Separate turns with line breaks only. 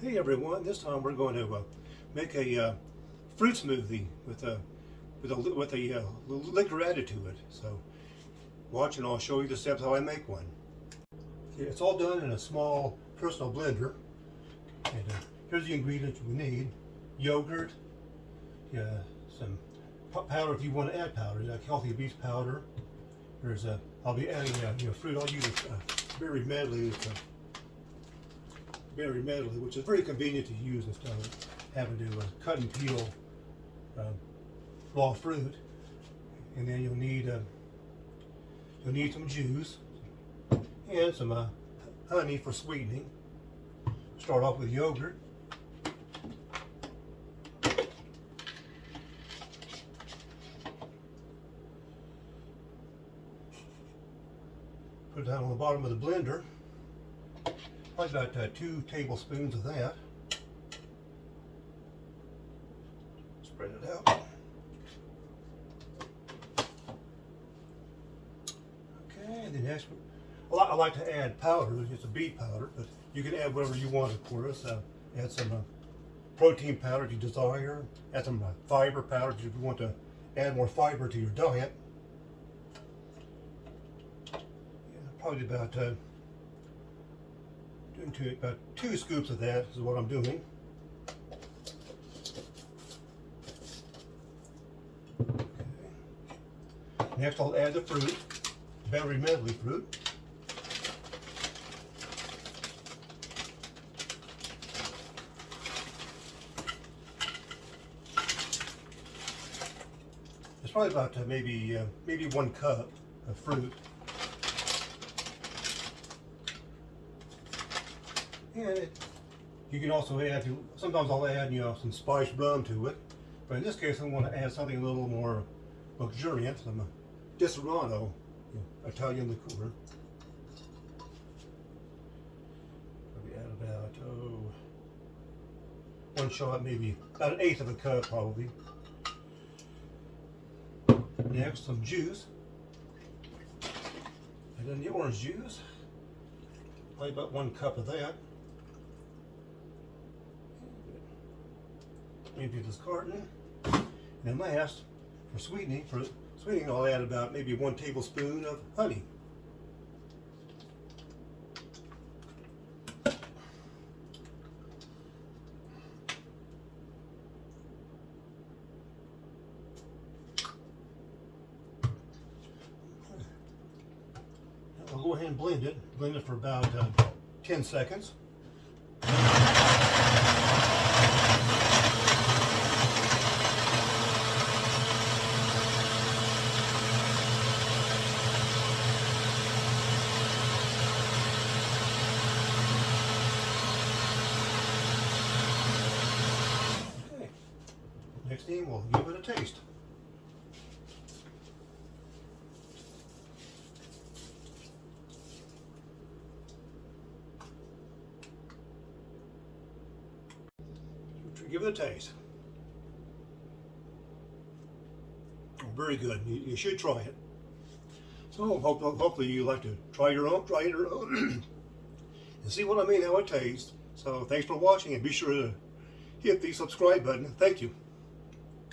Hey everyone, this time we're going to uh, make a uh, fruit smoothie with a with a with a uh, liquor added to it. So watch and I'll show you the steps how I make one. Okay, it's all done in a small personal blender. And uh, here's the ingredients we need: yogurt, yeah, some powder if you want to add powder, like healthy beet powder. There's a I'll be adding uh, you know fruit. I'll use a berry medley. It's, berry medley, which is very convenient to use instead of having to uh, cut and peel uh, raw fruit. And then you'll need uh, you'll need some juice and some uh, honey for sweetening. Start off with yogurt. Put down on the bottom of the blender. Probably about uh, two tablespoons of that. Spread it out. Okay, then next, I like to add powder. It's a beet powder, but you can add whatever you want, of course. Uh, add some uh, protein powder if you desire. Add some uh, fiber powder if you want to add more fiber to your diet. Yeah, probably about into about two scoops of that is what I'm doing. Okay. Next I'll add the fruit, berry medley fruit. It's probably about uh, maybe uh, maybe one cup of fruit. And it, you can also add, sometimes I'll add, you know, some spice rum to it. But in this case, I want to add something a little more luxuriant, some Disaronno Italian liqueur. Probably add about, oh, one shot, maybe about an eighth of a cup, probably. Next, some juice. And then the orange juice. Probably about one cup of that. Empty this carton. And last, for sweetening, for sweetening, I'll add about maybe one tablespoon of honey. I'll go ahead and blend it. Blend it for about uh, 10 seconds. Next thing, we'll give it a taste. Give it a taste. Oh, very good. You, you should try it. So hope, hopefully you like to try your own, try your own, and see what I mean, how it tastes. So thanks for watching, and be sure to hit the subscribe button. Thank you.